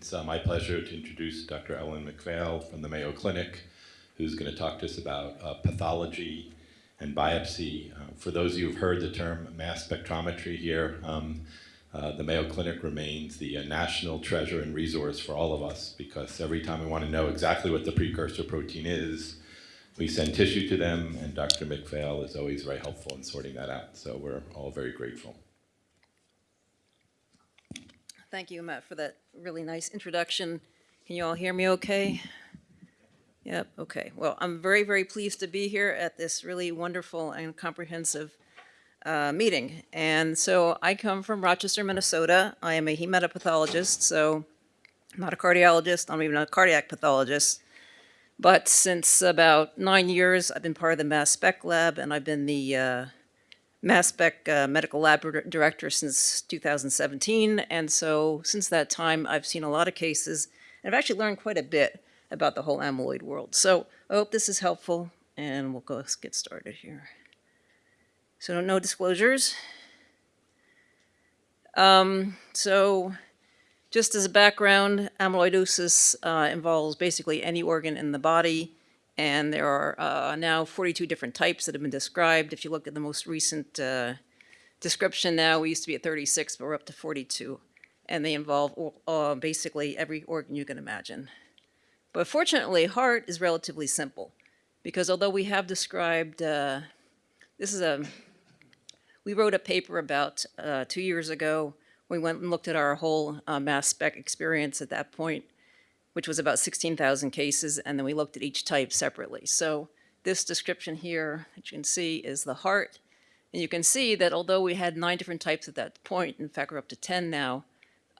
It's uh, my pleasure to introduce Dr. Ellen McPhail from the Mayo Clinic, who's going to talk to us about uh, pathology and biopsy. Uh, for those of you who've heard the term mass spectrometry here, um, uh, the Mayo Clinic remains the uh, national treasure and resource for all of us because every time we want to know exactly what the precursor protein is, we send tissue to them, and Dr. McPhail is always very helpful in sorting that out. So we're all very grateful. Thank you, Matt, for that really nice introduction. Can you all hear me okay? Yep, okay. Well, I'm very, very pleased to be here at this really wonderful and comprehensive uh, meeting. And so I come from Rochester, Minnesota. I am a hematopathologist, so I'm not a cardiologist, I'm even a cardiac pathologist. But since about nine years, I've been part of the mass spec lab, and I've been the uh, mass spec uh, medical lab director since 2017. And so since that time, I've seen a lot of cases, and I've actually learned quite a bit about the whole amyloid world. So I hope this is helpful, and we'll go get started here. So no disclosures. Um, so just as a background, amyloidosis uh, involves basically any organ in the body, and there are uh, now 42 different types that have been described. If you look at the most recent uh, description now, we used to be at 36, but we're up to 42. And they involve uh, basically every organ you can imagine. But fortunately, heart is relatively simple because although we have described, uh, this is a we wrote a paper about uh, two years ago. We went and looked at our whole uh, mass spec experience at that point, which was about 16,000 cases, and then we looked at each type separately. So this description here, that you can see, is the heart. And you can see that although we had nine different types at that point, in fact, we're up to 10 now,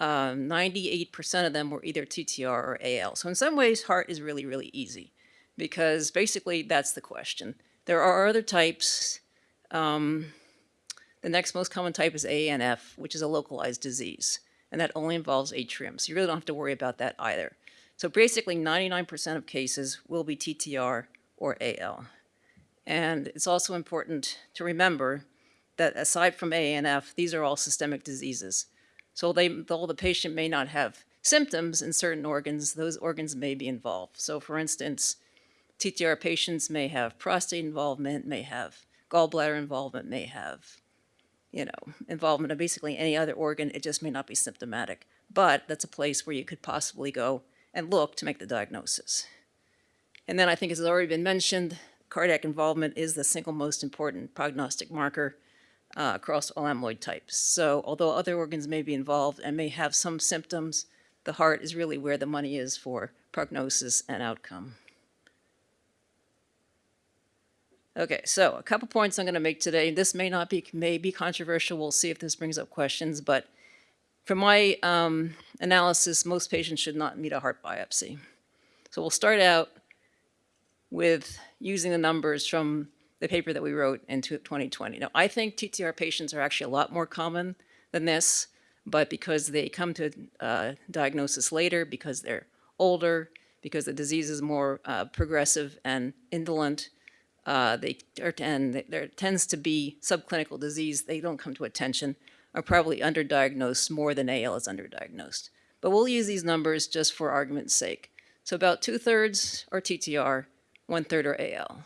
98% um, of them were either TTR or AL. So in some ways, heart is really, really easy because basically that's the question. There are other types. Um, the next most common type is ANF, which is a localized disease, and that only involves atrium. So you really don't have to worry about that either. So basically 99% of cases will be TTR or AL. And it's also important to remember that aside from ANF, these are all systemic diseases. So they, though the patient may not have symptoms in certain organs, those organs may be involved. So for instance, TTR patients may have prostate involvement, may have gallbladder involvement, may have you know, involvement of basically any other organ, it just may not be symptomatic. But that's a place where you could possibly go and look to make the diagnosis. And then I think as has already been mentioned, cardiac involvement is the single most important prognostic marker uh, across all amyloid types. So although other organs may be involved and may have some symptoms, the heart is really where the money is for prognosis and outcome. Okay, so a couple points I'm going to make today. This may not be, may be controversial. We'll see if this brings up questions, but from my um, analysis, most patients should not need a heart biopsy. So we'll start out with using the numbers from the paper that we wrote in 2020. Now, I think TTR patients are actually a lot more common than this, but because they come to uh, diagnosis later, because they're older, because the disease is more uh, progressive and indolent, uh, they are, and there tends to be subclinical disease, they don't come to attention, are probably underdiagnosed more than AL is underdiagnosed. But we'll use these numbers just for argument's sake. So about two-thirds are TTR, one-third are AL.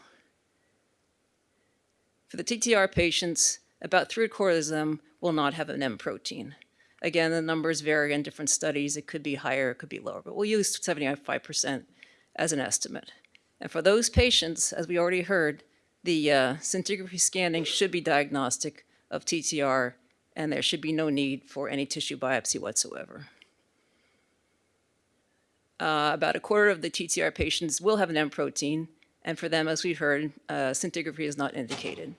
For the TTR patients, about three-quarters of them will not have an M protein. Again, the numbers vary in different studies. It could be higher, it could be lower, but we'll use 75% as an estimate. And for those patients, as we already heard, the uh, scintigraphy scanning should be diagnostic of TTR, and there should be no need for any tissue biopsy whatsoever. Uh, about a quarter of the TTR patients will have an M protein, and for them, as we've heard, uh, scintigraphy is not indicated.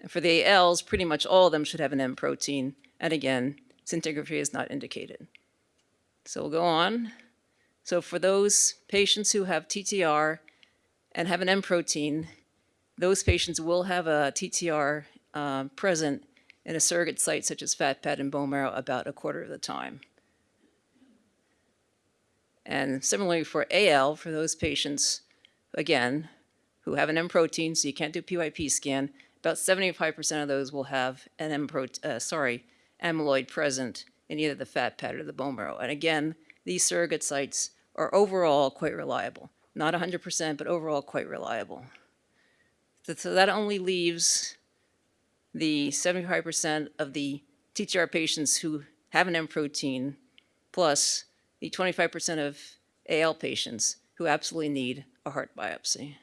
And for the ALs, pretty much all of them should have an M protein, and again, scintigraphy is not indicated. So we'll go on. So for those patients who have TTR and have an M protein, those patients will have a TTR uh, present in a surrogate site such as fat pad and bone marrow about a quarter of the time. And similarly for AL, for those patients, again, who have an M protein, so you can't do PYP scan, about 75% of those will have an M uh, sorry, amyloid present in either the fat pad or the bone marrow. And again, these surrogate sites are overall quite reliable. Not 100%, but overall quite reliable. So that only leaves the 75% of the TTR patients who have an M protein plus the 25% of AL patients who absolutely need a heart biopsy.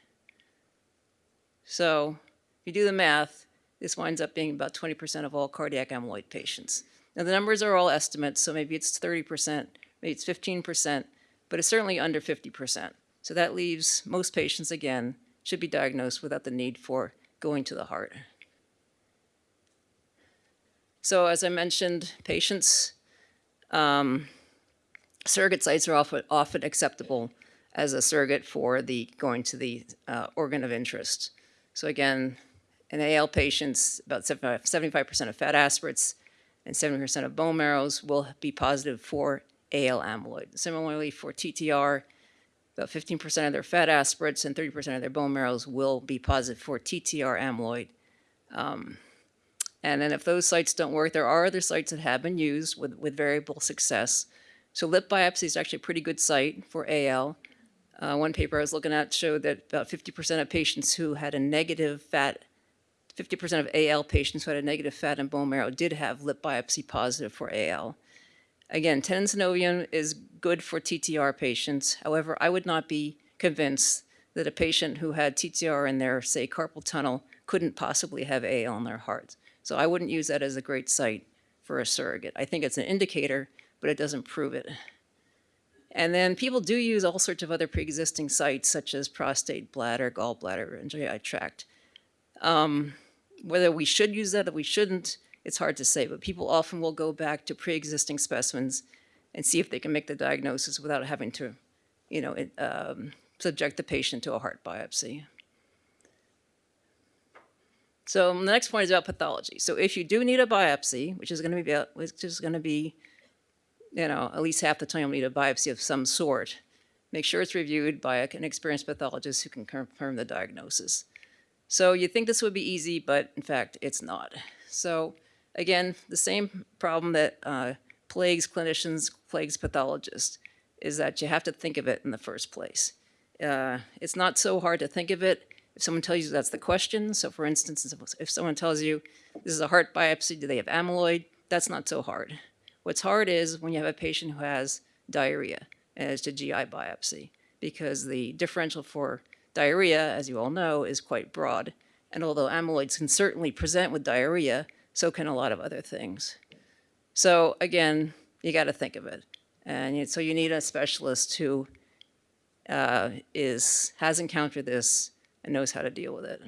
So if you do the math, this winds up being about 20% of all cardiac amyloid patients. Now, the numbers are all estimates, so maybe it's 30%, maybe it's 15%, but it's certainly under 50%. So that leaves most patients, again, should be diagnosed without the need for going to the heart. So as I mentioned, patients, um, surrogate sites are often, often acceptable as a surrogate for the going to the uh, organ of interest. So again, in AL patients, about 75% of fat aspirates and 70% of bone marrows will be positive for AL amyloid. Similarly, for TTR, about 15% of their fat aspirates and 30% of their bone marrows will be positive for TTR amyloid. Um, and then if those sites don't work, there are other sites that have been used with, with variable success. So lip biopsy is actually a pretty good site for AL. Uh, one paper I was looking at showed that about 50% of patients who had a negative fat, 50% of AL patients who had a negative fat and bone marrow did have lip biopsy positive for AL. Again, tenosynovium is good for TTR patients. However, I would not be convinced that a patient who had TTR in their, say, carpal tunnel couldn't possibly have AL in their heart. So I wouldn't use that as a great site for a surrogate. I think it's an indicator, but it doesn't prove it. And then people do use all sorts of other pre-existing sites, such as prostate, bladder, gallbladder, and GI tract. Um, whether we should use that or we shouldn't, it's hard to say, but people often will go back to pre-existing specimens and see if they can make the diagnosis without having to, you know, it, um, subject the patient to a heart biopsy. So the next point is about pathology. So if you do need a biopsy, which is going to be about, which is going to be, you know, at least half the time you'll need a biopsy of some sort, make sure it's reviewed by an experienced pathologist who can confirm the diagnosis. So you think this would be easy, but in fact, it's not. So again, the same problem that uh, plagues clinicians, plagues pathologists, is that you have to think of it in the first place. Uh, it's not so hard to think of it if someone tells you that's the question. So for instance, if someone tells you this is a heart biopsy, do they have amyloid? That's not so hard. What's hard is when you have a patient who has diarrhea as to GI biopsy because the differential for diarrhea, as you all know, is quite broad. And although amyloids can certainly present with diarrhea, so can a lot of other things. So again, you got to think of it. And so you need a specialist who uh, is, has encountered this and knows how to deal with it.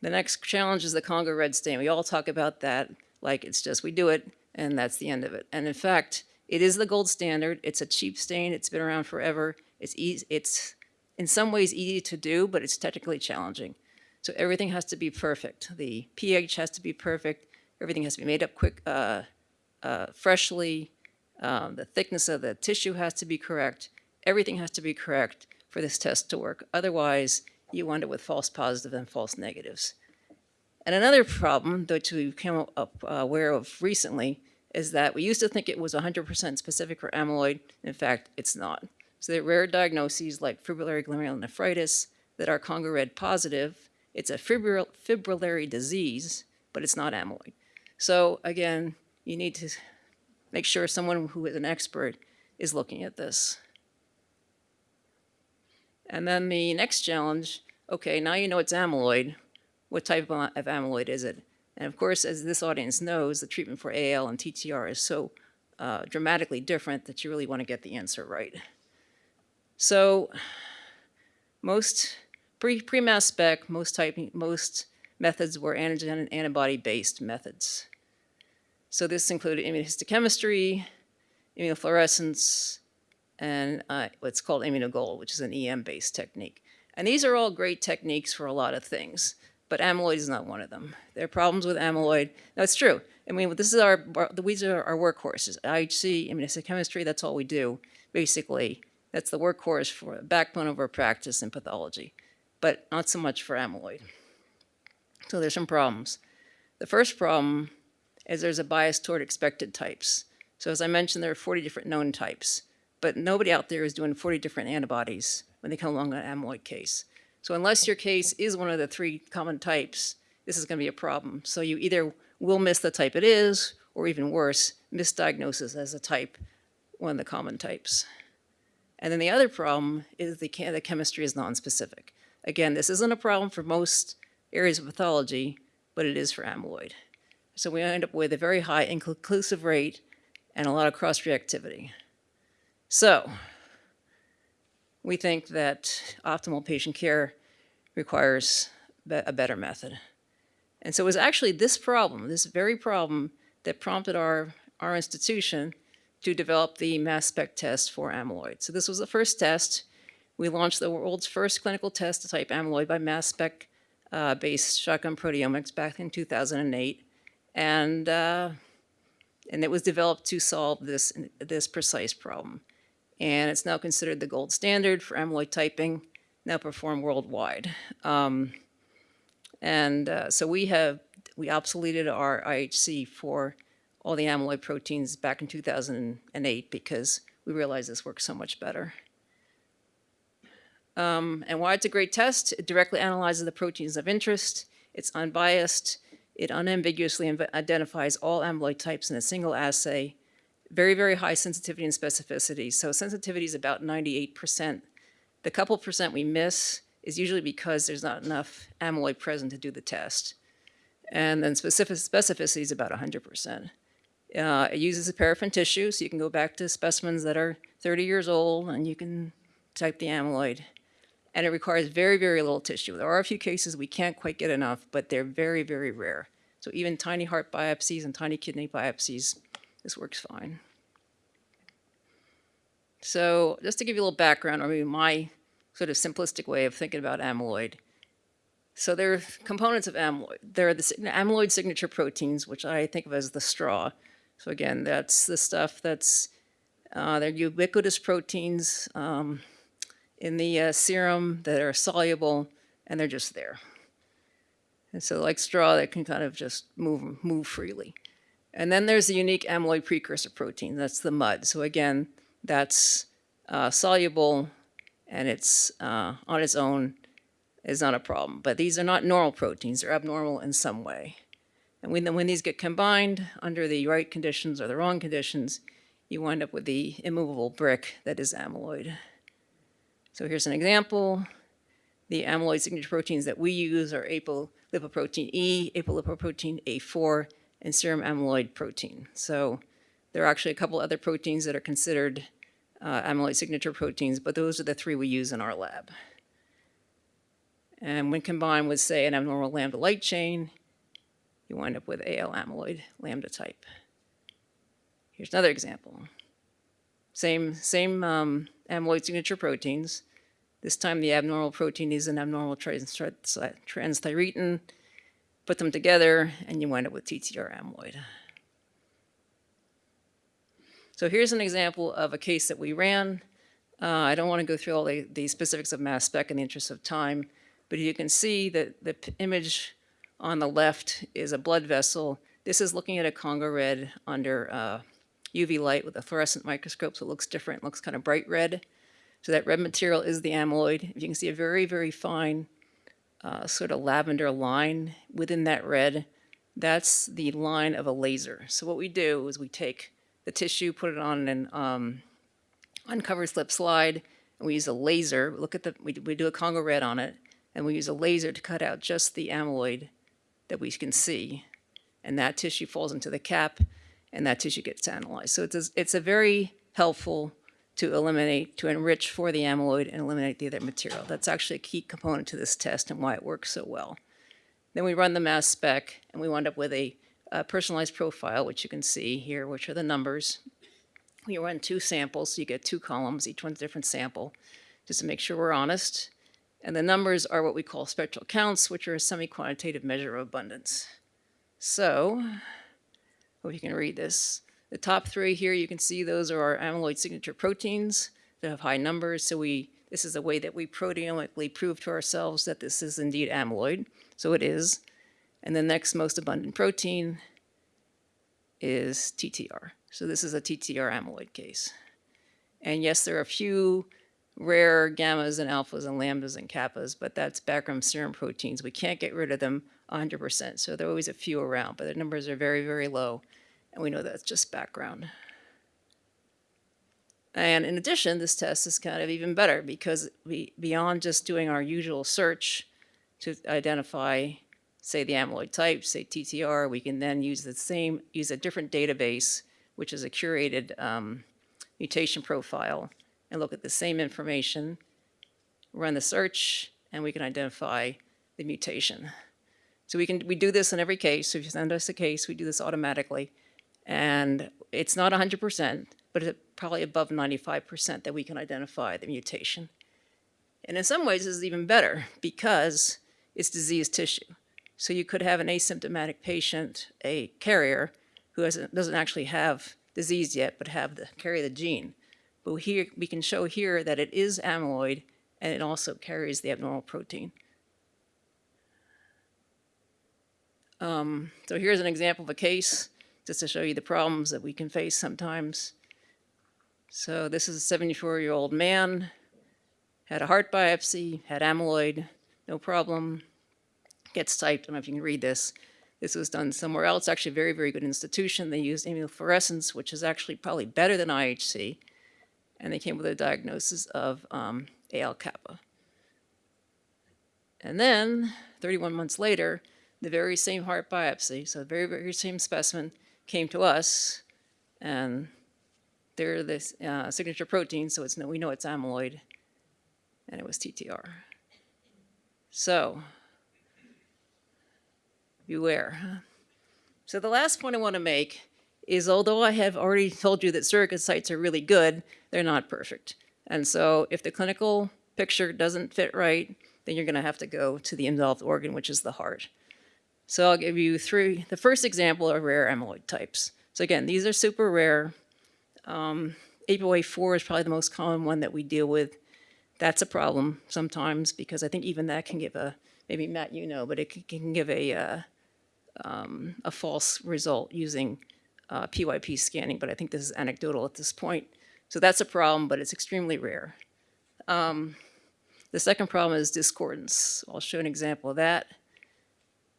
The next challenge is the Congo red stain. We all talk about that like it's just we do it and that's the end of it. And in fact, it is the gold standard. It's a cheap stain. It's been around forever. It's easy, it's in some ways easy to do, but it's technically challenging. So everything has to be perfect. The pH has to be perfect. Everything has to be made up quick, uh, uh, freshly. Um, the thickness of the tissue has to be correct. Everything has to be correct for this test to work. Otherwise, you wind up with false positives and false negatives. And another problem that we came up uh, aware of recently is that we used to think it was 100% specific for amyloid. In fact, it's not. So there are rare diagnoses like fibrillary glomerulonephritis that are Congo red positive. It's a fibril- fibrillary disease, but it's not amyloid. So again, you need to make sure someone who is an expert is looking at this. And then the next challenge, okay, now you know it's amyloid. What type of amyloid is it? And of course, as this audience knows, the treatment for AL and TTR is so uh, dramatically different that you really want to get the answer right. So most pre, pre-mass spec, most type, most methods were antigen and antibody-based methods. So this included immunohistochemistry, immunofluorescence, and uh, what's called immunogold, which is an EM-based technique. And these are all great techniques for a lot of things, but amyloid is not one of them. There are problems with amyloid. No, it's true. I mean, this is our, these are our workhorses. IHC, immunohistochemistry, that's all we do, basically. That's the workhorse for backbone of our practice in pathology, but not so much for amyloid. So there's some problems. The first problem is there's a bias toward expected types. So as I mentioned, there are 40 different known types, but nobody out there is doing 40 different antibodies when they come along an amyloid case. So unless your case is one of the three common types, this is going to be a problem. So you either will miss the type it is, or even worse, misdiagnosis as a type, one of the common types. And then the other problem is the, the chemistry is nonspecific. Again, this isn't a problem for most areas of pathology, but it is for amyloid. So we end up with a very high inconclusive rate and a lot of cross-reactivity. So we think that optimal patient care requires a better method. And so it was actually this problem, this very problem, that prompted our, our institution to develop the mass spec test for amyloid. So this was the first test. We launched the world's first clinical test to type amyloid by mass spec uh, based shotgun proteomics back in 2008. And, uh, and it was developed to solve this, this precise problem. And it's now considered the gold standard for amyloid typing, now performed worldwide. Um, and uh, so we have, we obsoleted our IHC for all the amyloid proteins back in 2008 because we realized this works so much better. Um, and why it's a great test, it directly analyzes the proteins of interest, it's unbiased, it unambiguously identifies all amyloid types in a single assay, very, very high sensitivity and specificity. So sensitivity is about 98%. The couple percent we miss is usually because there's not enough amyloid present to do the test. And then specific specificity is about 100%. Uh, it uses a paraffin tissue, so you can go back to specimens that are 30 years old and you can type the amyloid. And it requires very, very little tissue. There are a few cases we can't quite get enough, but they're very, very rare. So even tiny heart biopsies and tiny kidney biopsies, this works fine. So just to give you a little background, or maybe my sort of simplistic way of thinking about amyloid. So there are components of amyloid. There are the amyloid signature proteins, which I think of as the straw. So again, that's the stuff that's, uh, they're ubiquitous proteins um, in the uh, serum that are soluble, and they're just there. And so like straw, they can kind of just move, move freely. And then there's the unique amyloid precursor protein, that's the mud. So again, that's uh, soluble and it's uh, on its own is not a problem. But these are not normal proteins, they're abnormal in some way. And when, when these get combined under the right conditions or the wrong conditions, you wind up with the immovable brick that is amyloid. So here's an example. The amyloid signature proteins that we use are apolipoprotein E, apolipoprotein A4, and serum amyloid protein. So there are actually a couple other proteins that are considered uh, amyloid signature proteins, but those are the three we use in our lab. And when combined with, say, an abnormal lambda light chain, you wind up with AL amyloid lambda type. Here's another example. Same, same um, amyloid signature proteins. This time the abnormal protein is an abnormal trans transthyretin. Put them together and you wind up with TTR amyloid. So here's an example of a case that we ran. Uh, I don't want to go through all the, the specifics of mass spec in the interest of time, but you can see that the image on the left is a blood vessel. This is looking at a Congo red under uh, UV light with a fluorescent microscope, so it looks different, it looks kind of bright red. So that red material is the amyloid. If you can see a very, very fine uh, sort of lavender line within that red. That's the line of a laser. So what we do is we take the tissue, put it on an um, uncovered slip slide, and we use a laser. Look at the, we, we do a Congo red on it, and we use a laser to cut out just the amyloid that we can see. And that tissue falls into the cap, and that tissue gets analyzed. So it's a, it's a very helpful to eliminate, to enrich for the amyloid and eliminate the other material. That's actually a key component to this test and why it works so well. Then we run the mass spec, and we wind up with a a personalized profile, which you can see here, which are the numbers. We run two samples, so you get two columns, each one's a different sample, just to make sure we're honest. And the numbers are what we call spectral counts, which are a semi-quantitative measure of abundance. So, hope you can read this. The top three here, you can see those are our amyloid signature proteins that have high numbers. So we, this is a way that we proteomically prove to ourselves that this is indeed amyloid. So it is and the next most abundant protein, is TTR. So this is a TTR amyloid case. And yes, there are a few rare gammas and alphas and lambdas and kappas, but that's background serum proteins. We can't get rid of them 100%. So there are always a few around, but the numbers are very, very low. And we know that's just background. And in addition, this test is kind of even better because we, beyond just doing our usual search to identify, say, the amyloid type, say TTR, we can then use the same, use a different database, which is a curated um, mutation profile, and look at the same information, run the search, and we can identify the mutation. So we can we do this in every case. So if you send us a case, we do this automatically, and it's not 100%, but it's probably above 95% that we can identify the mutation. And in some ways, this is even better because it's diseased tissue. So you could have an asymptomatic patient, a carrier, who doesn't actually have disease yet, but have the, carry the gene. But here, we can show here that it is amyloid and it also carries the abnormal protein. Um, so here's an example of a case, just to show you the problems that we can face sometimes. So this is a 74-year-old man, had a heart biopsy, had amyloid, no problem, gets typed, I don't know if you can read this. This was done somewhere else, actually a very, very good institution. They used immunofluorescence, which is actually probably better than IHC, and they came with a diagnosis of um, AL kappa. And then, 31 months later, the very same heart biopsy, so very, very same specimen, came to us, and they're the uh, signature protein, so it's, we know it's amyloid, and it was TTR. So, beware. So the last point I want to make is although I have already told you that surrogate sites are really good, they're not perfect. And so if the clinical picture doesn't fit right, then you're going to have to go to the involved organ, which is the heart. So I'll give you three. The first example are rare amyloid types. So again, these are super rare. Um, APOA4 is probably the most common one that we deal with. That's a problem sometimes because I think even that can give a, maybe Matt, you know, but it can, give a, uh, um, a false result using uh, PYP scanning, but I think this is anecdotal at this point. So that's a problem, but it's extremely rare. Um, the second problem is discordance. I'll show an example of that.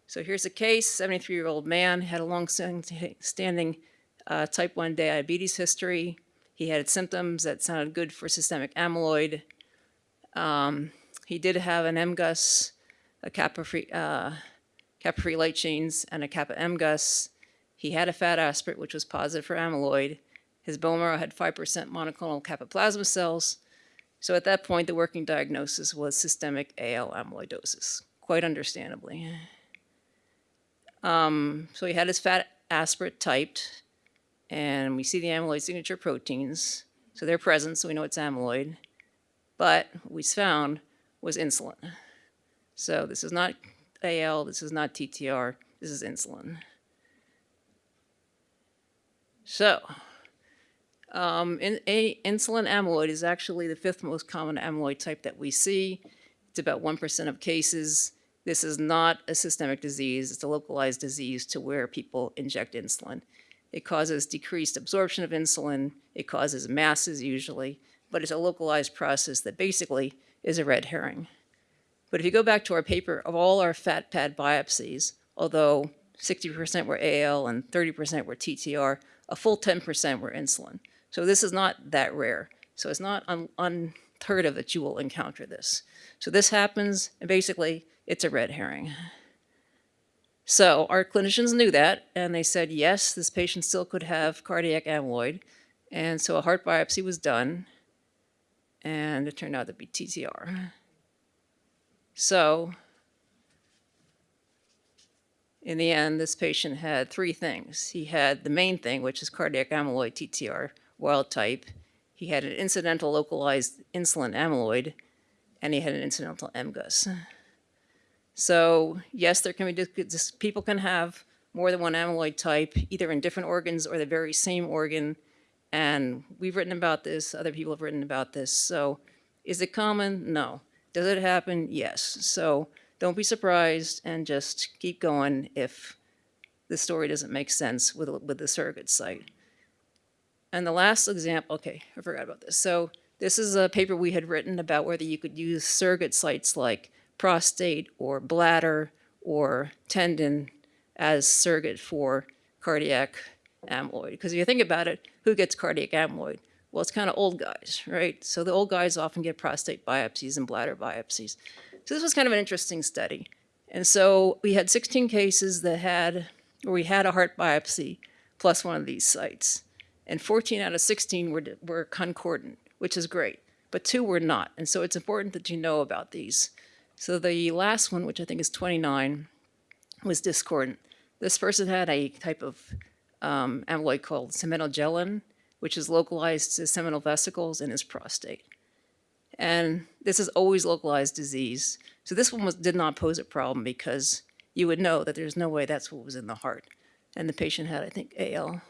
So here's a case, 73-year-old man, had a long-standing uh, type 1 diabetes history. He had symptoms that sounded good for systemic amyloid. Um, he did have an MGUS, a kappa-free uh, kappa light chains, and a kappa MGUS. He had a fat aspirate, which was positive for amyloid. His bone marrow had 5% monoclonal kappa plasma cells. So at that point, the working diagnosis was systemic AL amyloidosis, quite understandably. Um, so he had his fat aspirate typed, and we see the amyloid signature proteins. So they're present, so we know it's amyloid. But what we found was insulin. So this is not AL, this is not TTR, this is insulin. So, um, in, a, insulin amyloid is actually the fifth most common amyloid type that we see. It's about 1% of cases. This is not a systemic disease, it's a localized disease to where people inject insulin. It causes decreased absorption of insulin, it causes masses usually, but it's a localized process that basically is a red herring. But if you go back to our paper of all our fat pad biopsies, although 60% were AL and 30% were TTR, a full 10% were insulin. So this is not that rare. So it's not unheard of that you will encounter this. So this happens, and basically, it's a red herring. So our clinicians knew that, and they said, yes, this patient still could have cardiac amyloid. And so a heart biopsy was done, and it turned out to be TTR. So in the end, this patient had three things. He had the main thing, which is cardiac amyloid TTR wild type. He had an incidental localized insulin amyloid, and he had an incidental MGUS. So yes, there can be, people can have more than one amyloid type, either in different organs or the very same organ. And we've written about this, other people have written about this. So is it common? No. Does it happen? Yes. So don't be surprised and just keep going if the story doesn't make sense with, with the surrogate site. And the last example, okay, I forgot about this. So this is a paper we had written about whether you could use surrogate sites like prostate or bladder or tendon as surrogate for cardiac amyloid. Because if you think about it, who gets cardiac amyloid? Well, it's kind of old guys, right? So the old guys often get prostate biopsies and bladder biopsies. So this was kind of an interesting study. And so we had 16 cases that had, where we had a heart biopsy plus one of these sites. And 14 out of 16 were, were concordant, which is great, but two were not. And so it's important that you know about these. So the last one, which I think is 29, was discordant. This person had a type of um, amyloid called semenogelin, which is localized to seminal vesicles in his prostate. And this is always localized disease. So this one was, did not pose a problem because you would know that there's no way that's what was in the heart. And the patient had, I think, AL.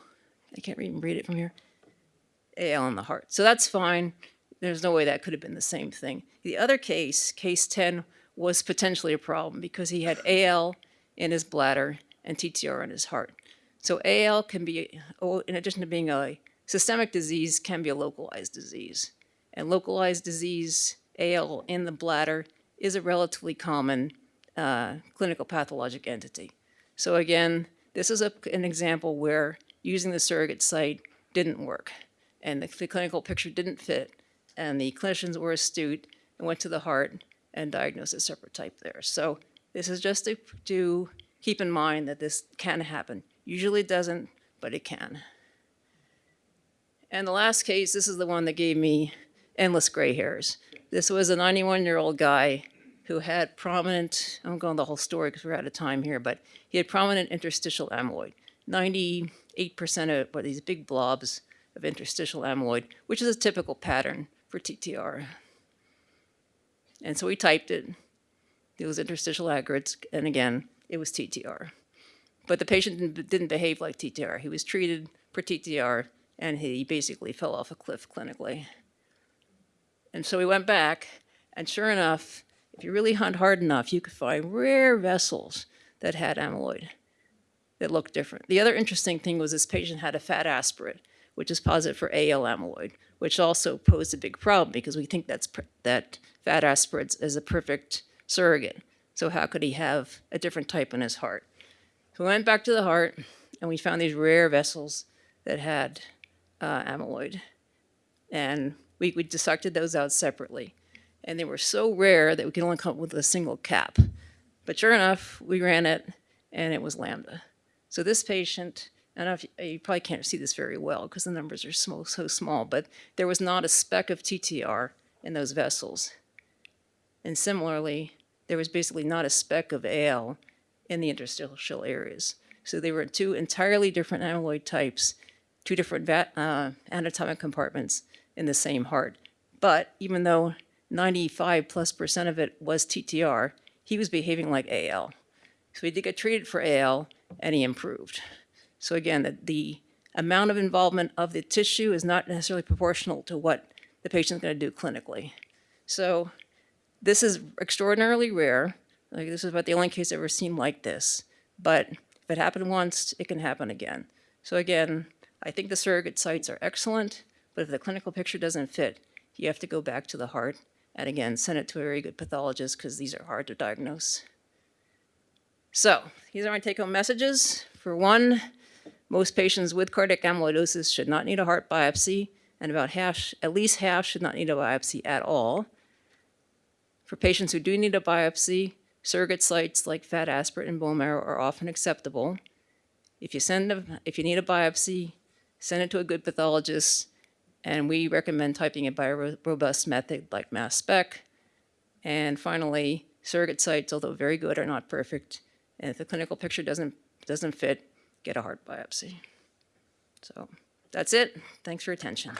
I can't even read it from here. AL in the heart. So that's fine. There's no way that could have been the same thing. The other case, case 10, was potentially a problem because he had AL in his bladder and TTR in his heart. So AL can be, oh, in addition to being a systemic disease, can be a localized disease. And localized disease, AL in the bladder, is a relatively common uh, clinical pathologic entity. So again, this is a, an example where using the surrogate site didn't work and the, the clinical picture didn't fit and the clinicians were astute and went to the heart and diagnosed a separate type there. So this is just to, to keep in mind that this can happen. Usually it doesn't, but it can. And the last case, this is the one that gave me endless gray hairs. This was a 91-year-old guy who had prominent, I'm going the whole story because we're out of time here, but he had prominent interstitial amyloid. 98% of what these big blobs of interstitial amyloid, which is a typical pattern for TTR. And so we typed it. It was interstitial aggregates, and again, it was TTR. But the patient didn't, behave like TTR. He was treated for TTR, and he basically fell off a cliff clinically. And so we went back, and sure enough, if you really hunt hard enough, you could find rare vessels that had amyloid that looked different. The other interesting thing was this patient had a fat aspirate, which is positive for AL amyloid, which also posed a big problem because we think that's that fat aspirates is a perfect surrogate. So how could he have a different type in his heart? So we went back to the heart and we found these rare vessels that had uh, amyloid. And we, we dissected those out separately. And they were so rare that we could only come up with a single cap. But sure enough, we ran it and it was lambda. So this patient, I don't know if you, you probably can't see this very well because the numbers are small, so small, but there was not a speck of TTR in those vessels. And similarly, there was basically not a speck of AL in the interstitial areas. So they were two entirely different amyloid types, two different uh, anatomic compartments in the same heart. But even though 95 plus percent of it was TTR, he was behaving like AL. So he did get treated for AL and he improved. So again, the, the amount of involvement of the tissue is not necessarily proportional to what the patient's going to do clinically. So this is extraordinarily rare. Like this is about the only case I've ever seen like this. But if it happened once, it can happen again. So again, I think the surrogate sites are excellent, but if the clinical picture doesn't fit, you have to go back to the heart and again, send it to a very good pathologist because these are hard to diagnose. So these are my take-home messages. For one, most patients with cardiac amyloidosis should not need a heart biopsy, and about half, at least half should not need a biopsy at all. For patients who do need a biopsy, surrogate sites like fat aspirate and bone marrow are often acceptable. If you, send a, if you need a biopsy, send it to a good pathologist, and we recommend typing it by a robust method like mass spec. And finally, surrogate sites, although very good, are not perfect. And if the clinical picture doesn't, doesn't fit, get a heart biopsy. So that's it. Thanks for attention.